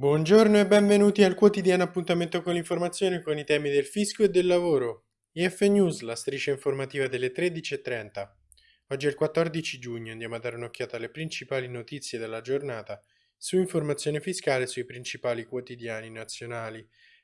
Buongiorno e benvenuti al quotidiano appuntamento con l'informazione con i temi del fisco e del lavoro. IF News, la striscia informativa delle 13.30. Oggi è il 14 giugno, andiamo a dare un'occhiata alle principali notizie della giornata su informazione fiscale sui principali quotidiani nazionali.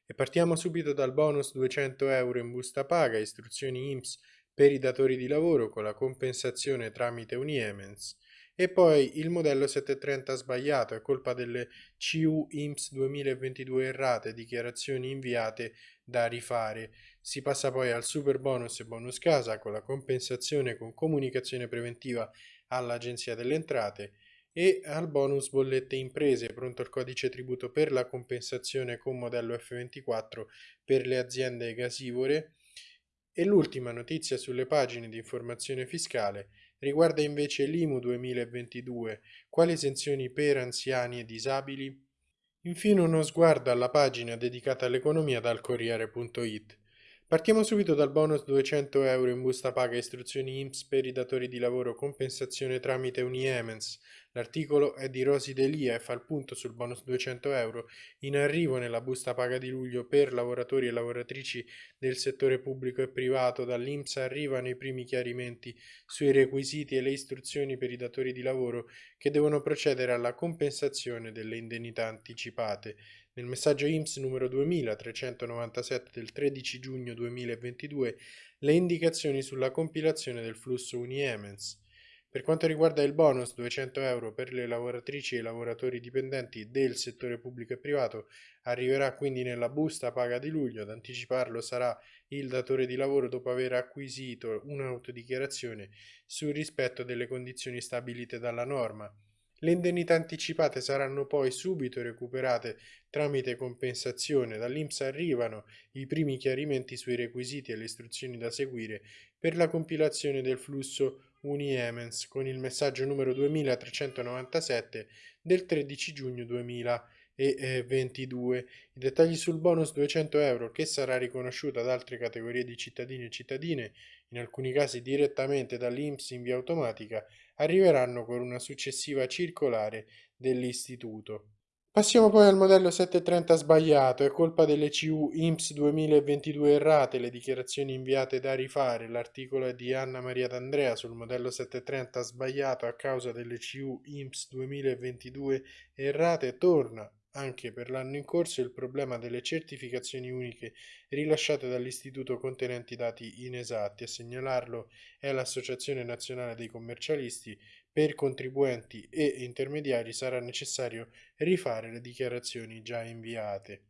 E partiamo subito dal bonus 200 euro in busta paga, istruzioni IMSS per i datori di lavoro con la compensazione tramite Uniemens. E poi il modello 730 sbagliato è colpa delle CU IMSS 2022 errate, dichiarazioni inviate da rifare. Si passa poi al super bonus e bonus casa con la compensazione con comunicazione preventiva all'Agenzia delle Entrate e al bonus bollette imprese, pronto il codice tributo per la compensazione con modello F24 per le aziende gasivore. E l'ultima notizia sulle pagine di informazione fiscale riguarda invece l'IMU 2022, quali esenzioni per anziani e disabili? Infine uno sguardo alla pagina dedicata all'economia dal Corriere.it. Partiamo subito dal bonus 200 euro in busta paga istruzioni IMSS per i datori di lavoro compensazione tramite Uniemens. L'articolo è di Rosi Delia e fa il punto sul bonus 200 euro in arrivo nella busta paga di luglio per lavoratori e lavoratrici del settore pubblico e privato. Dall'IMSS arrivano i primi chiarimenti sui requisiti e le istruzioni per i datori di lavoro che devono procedere alla compensazione delle indennità anticipate. Nel messaggio IMSS numero 2397 del 13 giugno 2022 le indicazioni sulla compilazione del flusso Uniemens. Per quanto riguarda il bonus 200 euro per le lavoratrici e i lavoratori dipendenti del settore pubblico e privato, arriverà quindi nella busta paga di luglio. Ad anticiparlo sarà il datore di lavoro dopo aver acquisito un'autodichiarazione sul rispetto delle condizioni stabilite dalla norma. Le indennità anticipate saranno poi subito recuperate tramite compensazione. Dall'INPS arrivano i primi chiarimenti sui requisiti e le istruzioni da seguire per la compilazione del flusso Uniemens con il messaggio numero 2397 del 13 giugno 2022. I dettagli sul bonus 200 euro che sarà riconosciuto ad altre categorie di cittadini e cittadine, in alcuni casi direttamente dall'INPS in via automatica, arriveranno con una successiva circolare dell'istituto. Passiamo poi al modello 730 sbagliato, è colpa delle CU IMSS 2022 errate, le dichiarazioni inviate da rifare, l'articolo è di Anna Maria D'Andrea sul modello 730 sbagliato a causa delle CU IMSS 2022 errate, torna anche per l'anno in corso il problema delle certificazioni uniche rilasciate dall'istituto contenenti dati inesatti. A segnalarlo è l'Associazione Nazionale dei Commercialisti. Per contribuenti e intermediari sarà necessario rifare le dichiarazioni già inviate.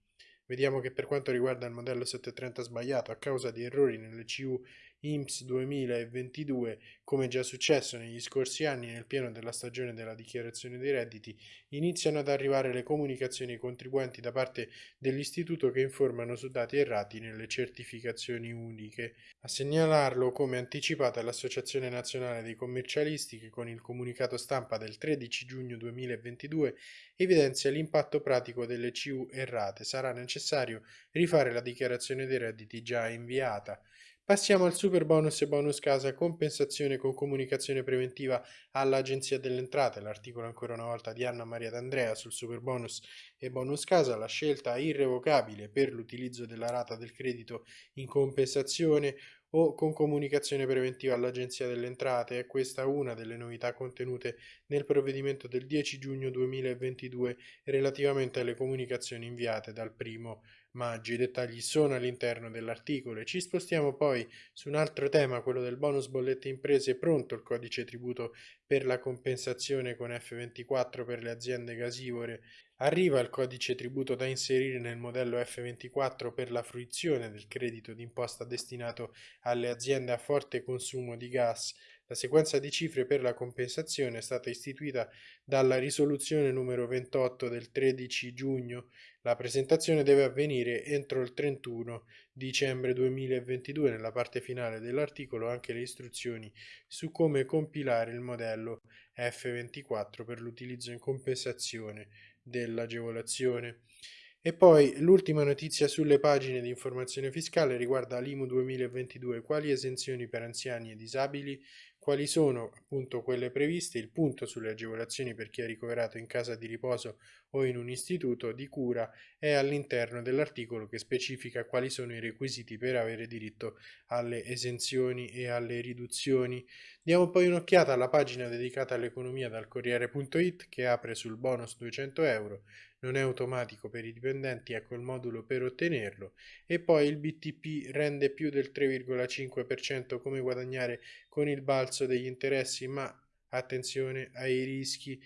Vediamo che per quanto riguarda il modello 730 sbagliato a causa di errori nelle CU IMSS 2022, come già successo negli scorsi anni nel pieno della stagione della dichiarazione dei redditi, iniziano ad arrivare le comunicazioni ai contribuenti da parte dell'istituto che informano su dati errati nelle certificazioni uniche. A segnalarlo come anticipata l'Associazione Nazionale dei Commercialisti che con il comunicato stampa del 13 giugno 2022 evidenzia l'impatto pratico delle CU errate. Sarà necessario rifare la dichiarazione dei redditi già inviata. Passiamo al super bonus e bonus casa, compensazione con comunicazione preventiva all'Agenzia delle Entrate, l'articolo ancora una volta di Anna Maria D'Andrea sul super bonus e bonus casa, la scelta irrevocabile per l'utilizzo della rata del credito in compensazione o con comunicazione preventiva all'Agenzia delle Entrate. È questa una delle novità contenute nel provvedimento del 10 giugno 2022 relativamente alle comunicazioni inviate dal primo maggio. I dettagli sono all'interno dell'articolo e ci spostiamo poi su un altro tema, quello del bonus bollette imprese. Pronto il codice tributo per la compensazione con F24 per le aziende gasivore Arriva il codice tributo da inserire nel modello F24 per la fruizione del credito d'imposta destinato alle aziende a forte consumo di gas. La sequenza di cifre per la compensazione è stata istituita dalla risoluzione numero 28 del 13 giugno. La presentazione deve avvenire entro il 31 dicembre 2022. Nella parte finale dell'articolo anche le istruzioni su come compilare il modello F24 per l'utilizzo in compensazione dell'agevolazione. E poi l'ultima notizia sulle pagine di informazione fiscale riguarda l'IMU 2022, quali esenzioni per anziani e disabili, quali sono appunto quelle previste, il punto sulle agevolazioni per chi è ricoverato in casa di riposo o in un istituto di cura è all'interno dell'articolo che specifica quali sono i requisiti per avere diritto alle esenzioni e alle riduzioni. Diamo poi un'occhiata alla pagina dedicata all'economia dal Corriere.it che apre sul bonus 200 euro non è automatico per i dipendenti, ecco il modulo per ottenerlo e poi il BTP rende più del 3,5% come guadagnare con il balzo degli interessi, ma attenzione ai rischi.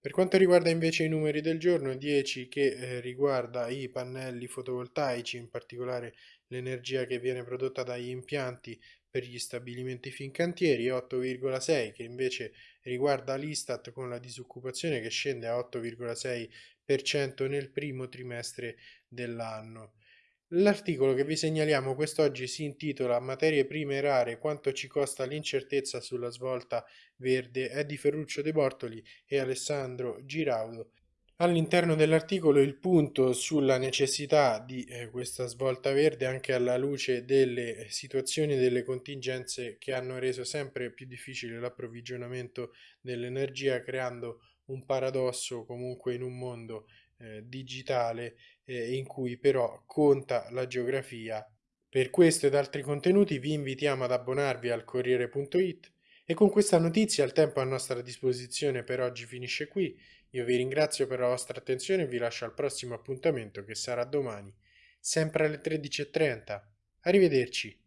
Per quanto riguarda invece i numeri del giorno, 10 che eh, riguarda i pannelli fotovoltaici, in particolare l'energia che viene prodotta dagli impianti per gli stabilimenti fincantieri, 8,6 che invece riguarda l'Istat con la disoccupazione che scende a 8,6 nel primo trimestre dell'anno. L'articolo che vi segnaliamo quest'oggi si intitola Materie prime rare, quanto ci costa l'incertezza sulla svolta verde, è di Ferruccio De Bortoli e Alessandro Giraudo. All'interno dell'articolo il punto sulla necessità di eh, questa svolta verde anche alla luce delle situazioni e delle contingenze che hanno reso sempre più difficile l'approvvigionamento dell'energia creando un paradosso comunque in un mondo eh, digitale eh, in cui però conta la geografia. Per questo ed altri contenuti vi invitiamo ad abbonarvi al Corriere.it e con questa notizia il tempo a nostra disposizione per oggi finisce qui. Io vi ringrazio per la vostra attenzione e vi lascio al prossimo appuntamento che sarà domani, sempre alle 13.30. Arrivederci.